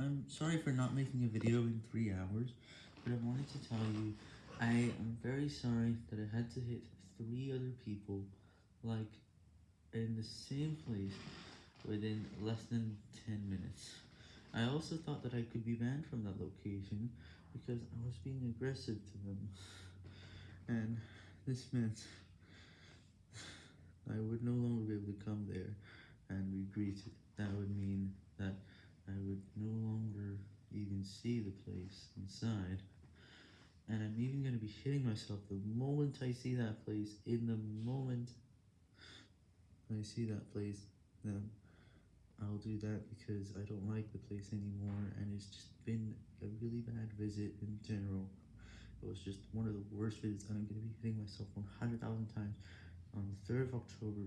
I'm sorry for not making a video in 3 hours, but I wanted to tell you, I am very sorry that I had to hit 3 other people, like, in the same place, within less than 10 minutes. I also thought that I could be banned from that location, because I was being aggressive to them, and this meant I would no longer be able to come there and be greeted. That would mean that I would no longer even see the place inside, and I'm even going to be hitting myself the moment I see that place, in the moment I see that place, then I'll do that because I don't like the place anymore, and it's just been a really bad visit in general. It was just one of the worst visits, and I'm going to be hitting myself 100,000 times on the 3rd of October